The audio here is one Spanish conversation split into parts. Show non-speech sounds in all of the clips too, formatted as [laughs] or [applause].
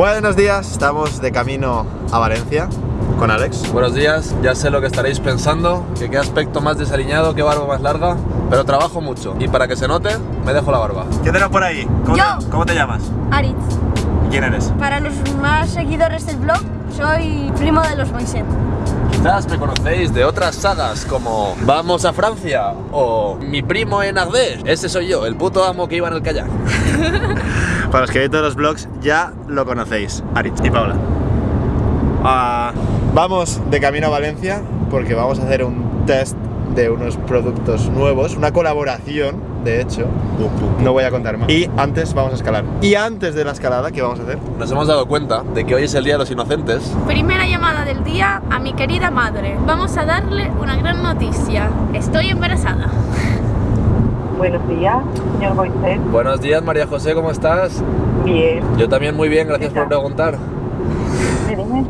Buenos días, estamos de camino a Valencia con Alex. Buenos días, ya sé lo que estaréis pensando, que qué aspecto más desaliñado, qué barba más larga, pero trabajo mucho y para que se note, me dejo la barba. ¿Qué tenemos por ahí? ¿Cómo, Yo. Te, ¿Cómo te llamas? Aritz. ¿Y quién eres? Para los más seguidores del blog, soy primo de los Moiset. Quizás me conocéis de otras sagas como Vamos a Francia o Mi primo en Ardèche. Ese soy yo, el puto amo que iba en el kayak. [laughs] Para los que veis todos los vlogs ya lo conocéis, Aritz y Paula. Ah, vamos de camino a Valencia porque vamos a hacer un test de unos productos nuevos, una colaboración, de hecho. No voy a contar más. Y antes vamos a escalar. Y antes de la escalada, ¿qué vamos a hacer? Nos hemos dado cuenta de que hoy es el Día de los Inocentes. Primera llamada del día a mi querida madre. Vamos a darle una gran noticia. Estoy embarazada. Buenos días, señor Moisés. Buenos días María José, ¿cómo estás? Bien. Yo también muy bien, gracias por preguntar. ¿Me dime?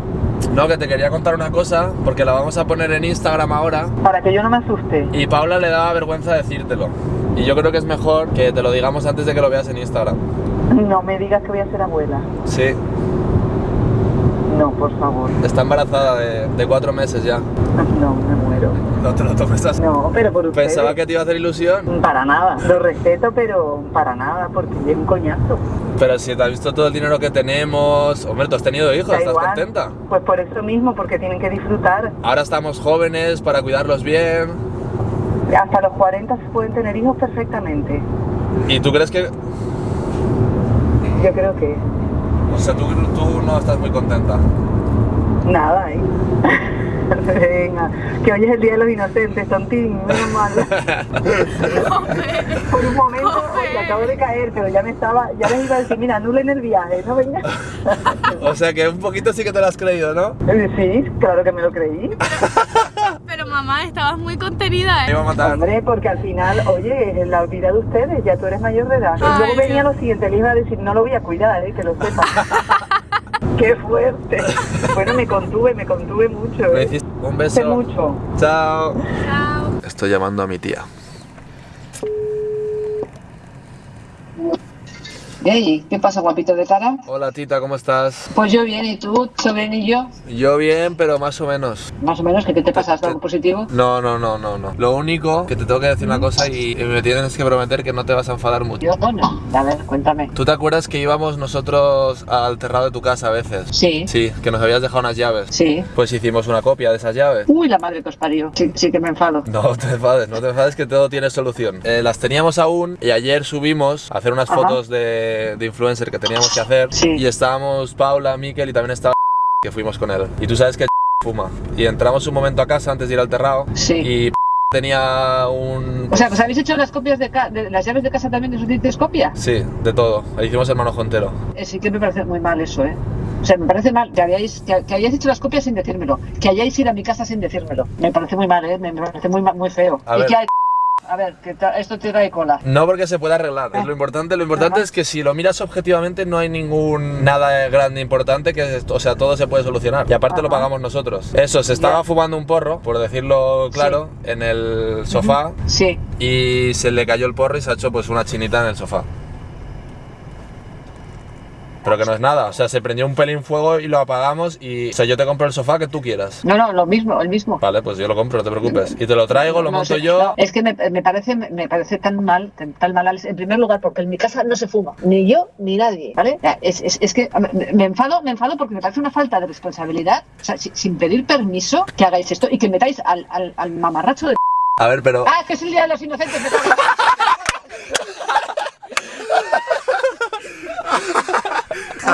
No, que te quería contar una cosa, porque la vamos a poner en Instagram ahora Para que yo no me asuste. y Paula le daba vergüenza decírtelo. Y yo creo que es mejor que te lo digamos antes de que lo veas en Instagram. No me digas que voy a ser abuela. Sí, No, por favor. está embarazada de, de cuatro meses ya. No, me muero. No te lo tomes así. No, pero por ustedes. Pensaba que te iba a hacer ilusión, Para nada. Lo respeto, pero para nada, porque es un coñazo. pero si te has visto todo el dinero que tenemos... Hombre, tú has tenido hijos, ¿estás igual. contenta? Pues por eso mismo, porque tienen que disfrutar. Ahora estamos jóvenes para cuidarlos bien. Hasta los 40 se pueden tener hijos perfectamente. ¿Y tú crees que...? Yo creo que O sea, tú, tú no estás muy contenta. nada, ¿eh? [laughs] Venga, que hoy es el Día de los Inocentes, tontín, menos mal. Por un momento le acabo de caer, pero ya me estaba, ya les iba a decir, mira, anulen el viaje, ¿no? Venga. [laughs] O sea que un poquito sí que te lo has creído, ¿no? Eh, Sí, claro que me lo creí. [laughs] Mamá, estabas muy contenida, Me ¿eh? iba a matar. Hombre, porque al final, oye, es la vida de ustedes, ya tú eres mayor de edad. Ay, luego venía Dios. lo siguiente, le iba a decir, no lo voy a cuidar, ¿eh? que lo sepas. [laughs] ¡Qué fuerte! Bueno, me contuve, me contuve mucho. Me ¿eh? hiciste un beso. mucho. Chao. Chao. Estoy llamando a mi tía. Ey, ¿qué pasa, guapito de cara? Hola tita, ¿cómo estás? Pues yo bien, ¿y tú, sobrinillo? Yo bien, pero más o menos. Más o menos, ¿qué, qué te pasa? ¿Has dado algo positivo? No, no, no, no, no. Lo único que te tengo que decir una cosa y y me tienes que prometer que no te vas a enfadar mucho. Yo, bueno, a ver, cuéntame. ¿Tú te acuerdas que íbamos nosotros al terrado de tu casa a veces? Sí, Sí, que nos habías dejado unas llaves. sí. Pues hicimos una copia de esas llaves. Uy, la madre que os parió. Sí, sí que me enfado. No te enfades, no te enfades que todo tiene solución. Eh, las teníamos aún y ayer subimos a hacer unas Ajá. fotos de, de influencer que teníamos que hacer. Sí. Y estábamos Paula, Miquel y también estaba que fuimos con él. Y tú sabes que [laughs] fuma. Y entramos un momento a casa antes de ir al terrado Sí. y [laughs] tenía un... O sea, pues habéis hecho las copias de, ca- de las llaves de casa también de sus dientes copia. Sí, de todo. Hicimos el manojo entero. Eh, sí que me parece muy mal eso, ¿eh? O sea, me parece mal que hayáis, que, que hayáis hecho las copias sin decírmelo, que hayáis ido a mi casa sin decírmelo. Me parece muy mal, ¿eh? Me, me parece muy, muy feo. A y ver. que hay... A ver, que esto te trae cola. No porque se pueda arreglar, es lo importante. Lo importante Ajá. es que si lo miras objetivamente no hay ningún nada grande importante que, o sea, todo se puede solucionar. Y aparte lo pagamos nosotros. Eso, se estaba fumando un porro, por decirlo claro, en el sofá Sí. y se le cayó el porro y se ha hecho pues una chinita en el sofá. Pero que no es nada, o sea, se prendió un pelín fuego y lo apagamos y... O sea, yo te compro el sofá que tú quieras. No, no, lo mismo, el mismo. Vale, pues yo lo compro, no te preocupes. Y te lo traigo, lo No monto yo. no, es que me, me parece me parece tan mal, tan, mal. En primer lugar, porque en mi casa no se fuma, ni yo ni nadie, ¿vale? Es, es, es que me, me enfado, me enfado porque me parece una falta de responsabilidad, o sea, si- sin pedir permiso, que hagáis esto y que metáis al, al, al mamarracho de... A ver, pero... ¡Ah, que es el día de los inocentes! me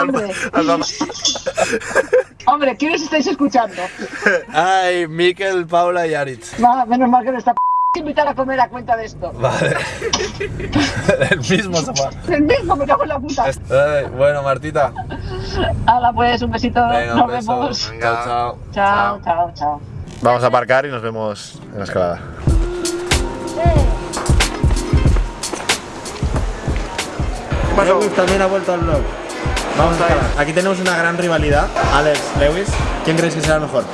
Hombre, [laughs] hombre, ¿quiénes estáis escuchando? Ay, Miquel, Paula y Aritz. Menos mal que no está p- invitar a comer a cuenta de esto. Vale. [laughs] el mismo sofá. El mismo, me cago en la puta. Ay, bueno, Martita. Hala, pues, un besito. Venga, Nos un beso. vemos. Chao, chao. Chao, chao, chao. Vamos a aparcar y nos vemos en la escalada. Lewis también ha vuelto al blog. Vamos a escalar. Aquí tenemos una gran rivalidad. Alex, Lewis, ¿quién creéis que será mejor?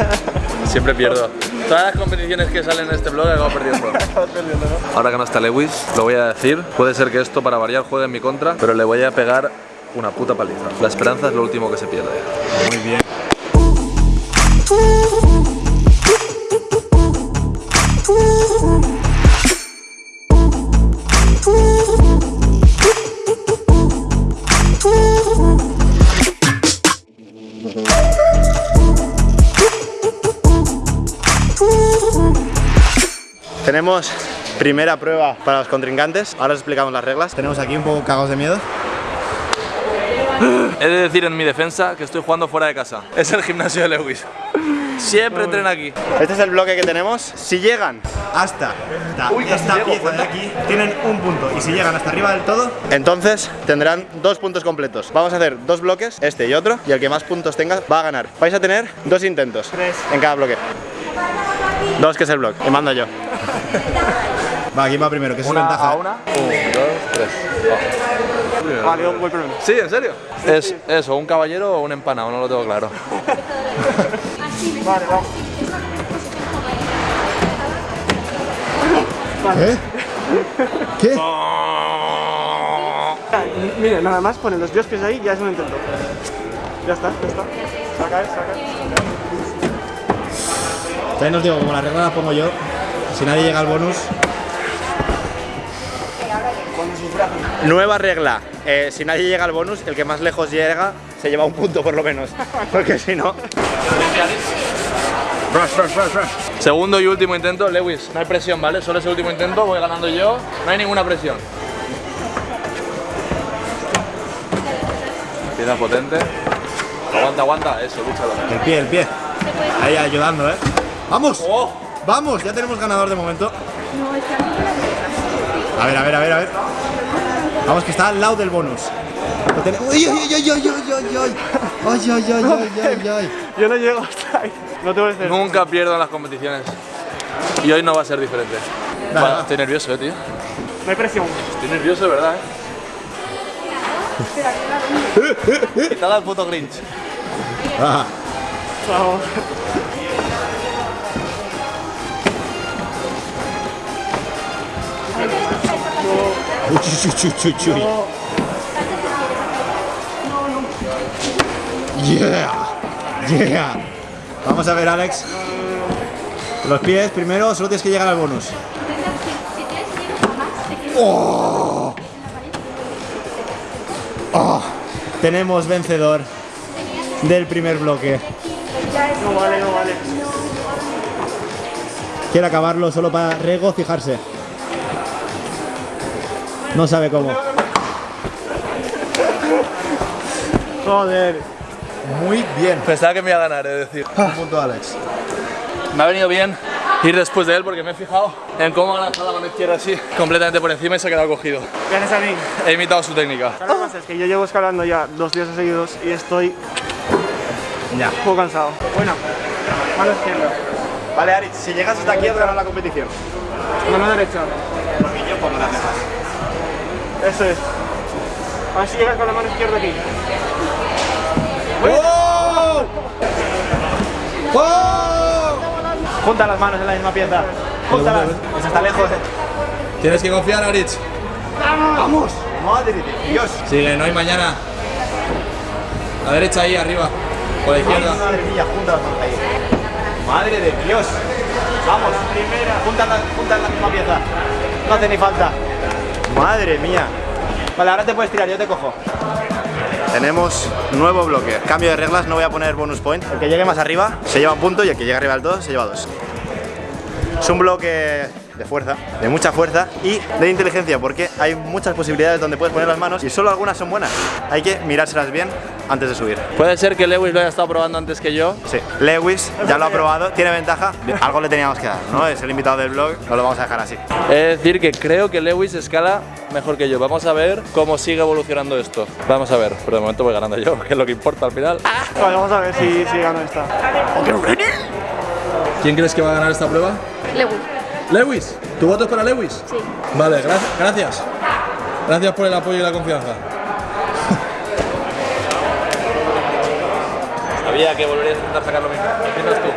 [laughs] Siempre pierdo. Todas las competiciones que salen en este blog acabo perdiendo. [laughs] Ahora que no está Lewis, lo voy a decir. Puede ser que esto para variar juegue en mi contra, pero le voy a pegar una puta paliza. La esperanza es lo último que se pierde. Muy bien. Tenemos primera prueba para los contrincantes. Ahora os explicamos las reglas. Tenemos aquí un poco cagados de miedo. He de decir en mi defensa que estoy jugando fuera de casa. Es el gimnasio de Lewis. Siempre entrena aquí. Este es el bloque que tenemos. Si llegan hasta esta, Uy, esta llego, pieza de ¿cuenta? aquí, tienen un punto. Y si llegan hasta arriba del todo, entonces tendrán dos puntos completos. Vamos a hacer dos bloques, este y otro, y el que más puntos tenga va a ganar. Vais a tener dos intentos en cada bloque. Dos, que es el bloque. Y mando yo. Va, ¿quién va primero? Que es Una ventaja. a una. Un, dos, tres. Va. Vale, yo voy primero. Sí, ¿en serio? Es eso, un caballero o un empanado, no lo tengo claro. Vale, vamos. ¿Eh? ¿Qué? Ah, Mire, nada más ponen los dos pies ahí ya es un intento. Ya está, ya está. Saca, eh, saca. También os digo, como la regla la pongo yo, si nadie llega al bonus. Nueva regla, eh, si nadie llega al bonus, el que más lejos llega se lleva un punto por lo menos. [laughs] Porque si no. Rush, rush, rush, rush. Segundo y último intento, Lewis. No hay presión, ¿vale? Solo es el último intento, voy ganando yo. No hay ninguna presión. Empieza potente. Aguanta, aguanta. Eso, lúchalo. El pie, el pie. Ahí ayudando, ¿eh? ¡Vamos! ¡Vamos! Ya tenemos ganador de momento. A ver, a ver, a ver, a ver. Vamos, que está al lado del bonus. Lo tene- ¡Uy, uy, uy, uy, uy, uy, uy, uy! ¡Ay, ay, ay, ay, ay, ay! Yo no llego hasta ahí. No te voy a decir. Nunca pierdo en las competiciones. Y hoy no va a ser diferente. Va. estoy nervioso, eh, tío. No hay presión. Estoy nervioso, de verdad, eh. [laughs] Quitad al puto Grinch. Ah, Vamos. Uy, uy, uy. Yeah, yeah. Vamos a ver, Alex. Los pies primero, solo tienes que llegar al bonus. Oh. Oh. Tenemos vencedor del primer bloque. No vale, no vale. Quiere acabarlo solo para regocijarse. No sabe cómo. Joder. Muy bien. Pensaba que me iba a ganar, es decir. Un punto, Alex. Me ha venido bien ir después de él porque me he fijado en cómo ha lanzado la mano izquierda así, completamente por encima y se ha quedado cogido. Gracias a mí. He imitado su técnica. Lo que pasa es que yo llevo escalando ya dos días seguidos y estoy Ya. un poco cansado. Bueno, mano izquierda. Vale, Aritz, si llegas hasta aquí has ganado la competición. Mano derecha. Porque yo pongo las demás. Eso es. A ver si llegas con la mano izquierda aquí. ¡Oh! ¡Oh! Junta las manos en la misma pieza. Júntalas. Pues está lejos. Tienes que confiar, Aritz. ¡Vamos! ¡Madre de Dios! Sigue, no hay mañana. La derecha ahí, arriba. Por la izquierda. Madre mía, junta las manos ahí. ¡Madre de Dios! Vamos, primera. Junta la, junta la misma pieza. No hace ni falta. Madre mía. Vale, ahora te puedes tirar, yo te cojo. Tenemos nuevo bloque. Cambio de reglas, no voy a poner bonus point. El que llegue más arriba se lleva un punto y el que llegue arriba del todo se lleva dos. Es un bloque de fuerza, de mucha fuerza y de inteligencia porque hay muchas posibilidades donde puedes poner las manos y solo algunas son buenas. Hay que mirárselas bien antes de subir. Puede ser que Lewis lo haya estado probando antes que yo. Sí, Lewis ya lo ha probado, tiene ventaja, algo le teníamos que dar, ¿no? Es el invitado del blog, no lo vamos a dejar así. Es decir, que creo que Lewis escala mejor que yo. Vamos a ver cómo sigue evolucionando esto. Vamos a ver, pero de momento voy ganando yo, [laughs] que es lo que importa al final. Vale, vamos a ver si, si gano esta. ¿Quién crees que va a ganar esta prueba? Lewis. ¿Lewis? ¿Tu voto es para Lewis? Sí. Vale, gra- gracias. Gracias por el apoyo y la confianza. Sabía que volverías a intentar sacar lo mismo. ¿Qué piensas tú?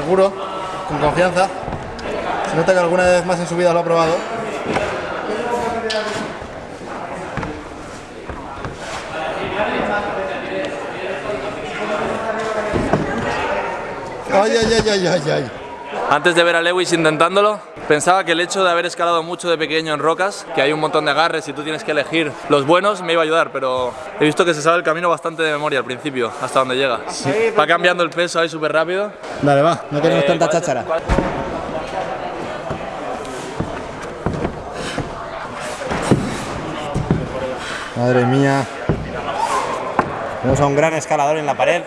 Seguro, con confianza. Se nota que alguna vez más en su vida lo ha probado. Ay, ay, ay, ay. Antes de ver a Lewis intentándolo, pensaba que el hecho de haber escalado mucho de pequeño en rocas, que hay un montón de agarres y tú tienes que elegir los buenos, me iba a ayudar, pero he visto que se sabe el camino bastante de memoria al principio, hasta donde llega. Va cambiando el peso ahí súper rápido. Dale, va, no tenemos Eh, tanta ¿cuál- cháchara. Madre mía. Tenemos a un gran escalador en la pared.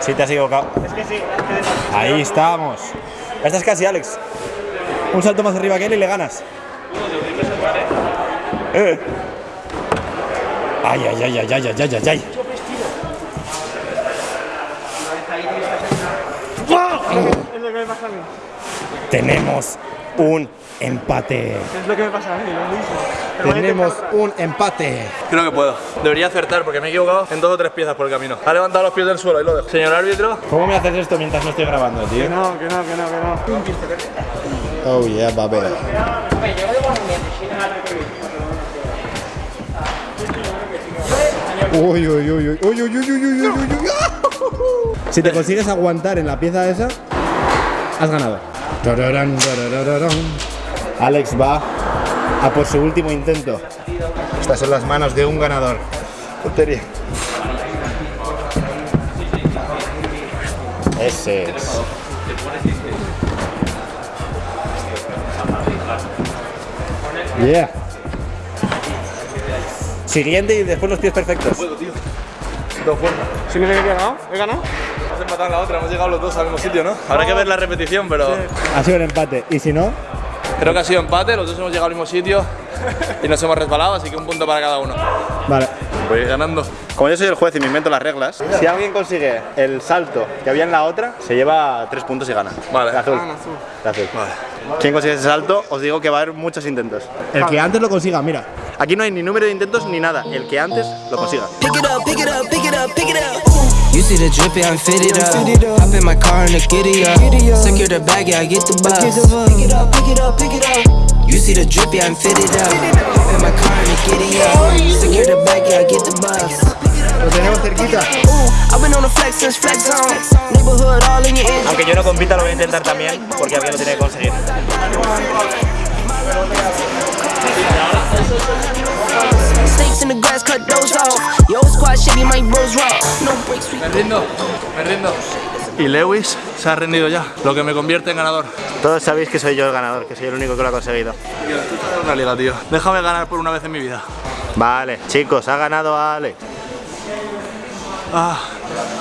Sí, te has equivocado. Es que sí. Ahí estamos. Estás casi, Alex. Un salto más arriba que él y le ganas. Eh. Ay, ay, ay, ay, ay, ay, ay, ay, ay. Es lo que me pasa a mí. Tenemos un empate. Es lo que me pasa a mí, lo mismo. Tenemos un empate. Creo que puedo. Debería acertar porque me he equivocado en dos o tres piezas por el camino. Ha levantado los pies del suelo y lo dejo. Señor árbitro, ¿Cómo me haces esto mientras no estoy grabando, tío? Que no, que no, que no, que no. Oh yeah, baby. Uy, uy, uy, uy, uy, uy, uy, uy, uy, uy, uy, uy. Si te consigues aguantar en la pieza esa, has ganado. Alex va a por su último intento. Estas son las manos de un ganador. Tontería. Ese es. Yeah. Siguiente y después los pies perfectos. dos fuerzas. ¿Significa que he ganado? ¿He ganado? La otra, hemos llegado los dos al mismo sitio, ¿no? Habrá que ver la repetición, pero Ha sido un empate. Y si no, creo que ha sido empate, los dos hemos llegado al mismo sitio y nos hemos resbalado, así que un punto para cada uno. vale. Voy ganando. Como yo soy el juez y me invento las reglas, si alguien consigue el salto que había en la otra, se lleva tres puntos y gana. Vale. El azul. Ah, azul. El azul. Quien consigue ese salto, os digo que va a haber muchos intentos. El que antes lo consiga, mira. Aquí no hay ni número de intentos ni nada. El que antes lo consiga. Pick it up, pick it up, pick it up, pick it up. You see the drippy, I'm fitted up. Hop in my car and the giddy up. Secure the bag, yeah, I get the bus. Pick it up, pick it up, pick it up. You see the drippy, I'm fitted up. Hop in my car and the giddy up. Secure the bag, yeah, I get the bus. Lo tenemos cerquita. Ooh, I've been on the flex since flex zone. Neighborhood all in your ear. Aunque yo no compita, lo voy a intentar también, porque alguien lo tiene que conseguir. Snakes in the grass, cut those off. Yo, squad shady, my bros raw. No breaks, we Me rindo, me rindo. Y Lewis se ha rendido ya, lo que me convierte en ganador. Todos sabéis que soy yo el ganador, que soy el único que lo ha conseguido. Una liga, tío. Déjame ganar por una vez en mi vida. Vale, chicos, ha ganado Alex. Ah,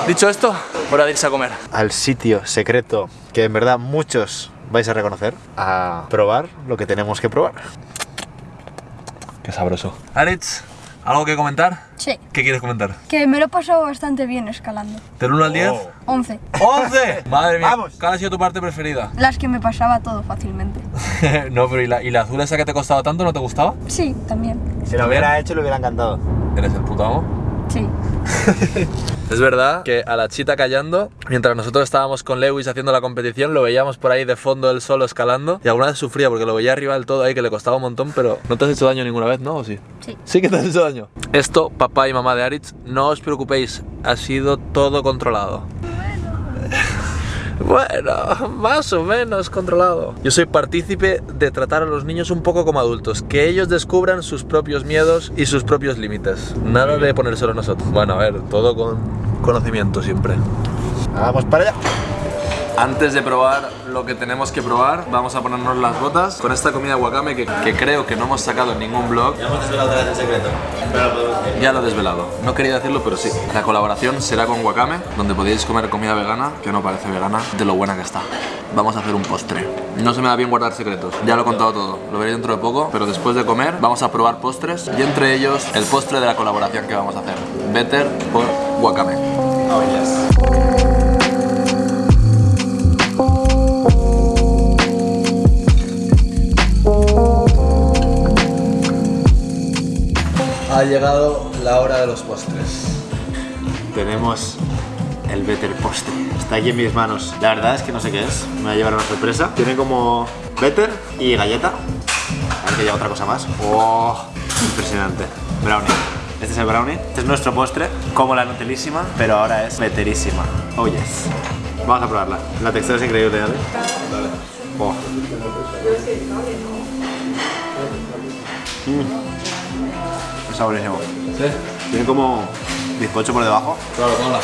dicho esto, hora de irse a comer. Al sitio secreto que en verdad muchos vais a reconocer, a probar lo que tenemos que probar. Qué sabroso. Aritz, ¿algo que comentar? Sí, ¿Qué quieres comentar? que me lo he pasado bastante bien escalando. ¿Del 1 al 10? 11. ¡11! Madre mía, Vamos. ¿cuál ha sido tu parte preferida? Las que me pasaba todo fácilmente. [laughs] no, pero ¿y la, ¿y la azul esa que te costaba tanto no te gustaba? Sí, también. Si lo hubiera hecho, le hubiera encantado. Eres el puto amo. Sí. [laughs] Es verdad que a la chita callando, mientras nosotros estábamos con Lewis haciendo la competición, lo veíamos por ahí de fondo él solo escalando y alguna vez sufría porque lo veía arriba del todo ahí que le costaba un montón, pero no te has hecho daño ninguna vez, ¿no? ¿O sí? Sí. Sí que te has hecho daño. Esto, papá y mamá de Aritz, no os preocupéis, ha sido todo controlado. Bueno, más o menos controlado. Yo soy partícipe de tratar a los niños un poco como adultos, que ellos descubran sus propios miedos y sus propios límites. Nada de ponérselo nosotros. Bueno, a ver, todo con conocimiento siempre. Vamos para allá. Antes de probar lo que tenemos que probar, vamos a ponernos las botas con esta comida wakame que, que creo que no hemos sacado en ningún blog. Ya hemos desvelado otra vez el secreto. Ya lo he desvelado. No quería decirlo, pero sí. La colaboración será con Wakame, donde podéis comer comida vegana, que no parece vegana, de lo buena que está. Vamos a hacer un postre. No se me da bien guardar secretos. Ya lo he contado todo. Lo veré dentro de poco, pero después de comer vamos a probar postres y entre ellos el postre de la colaboración que vamos a hacer. Better por Wakame. Ha llegado la hora de los postres. Tenemos el Better Postre. Está aquí en mis manos. La verdad es que no sé qué es. Me va a llevar una sorpresa. Tiene como Better y galleta. A ver que llega otra cosa más. ¡Oh! Impresionante. Brownie. Este es el brownie. Este es nuestro postre, como la Nutelísima, pero ahora es Betterísima. Oh yes. Vamos a probarla. La textura es increíble, ¿vale? Oh. Mm. Está buenísimo. ¿Sí? Tiene como bizcocho por debajo. Claro, hola.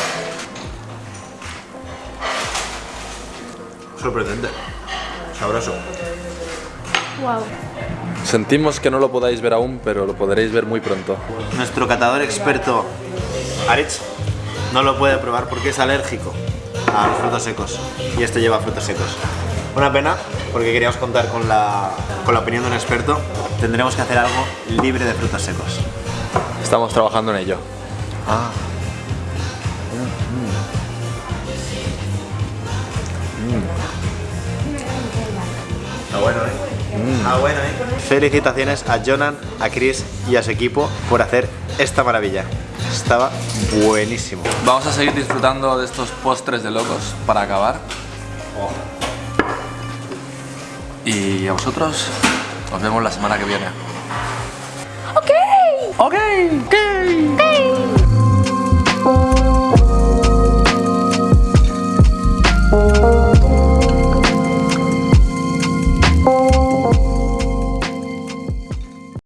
Sorprendente. Sabroso. Wow. Sentimos que no lo podáis ver aún, pero lo podréis ver muy pronto. Nuestro catador experto, Aritz, no lo puede probar porque es alérgico a los frutos secos. Y este lleva frutos secos. Una pena, porque queríamos contar con la, con la opinión de un experto. Tendremos que hacer algo libre de frutos secos. Estamos trabajando en ello. Ah. Está bueno, ¿eh? Está bueno, ¿eh? Felicitaciones a Jonan, a Chris y a su equipo por hacer esta maravilla. Estaba buenísimo. Vamos a seguir disfrutando de estos postres de locos para acabar. Y a vosotros os vemos la semana que viene. Okay. Okay. okay.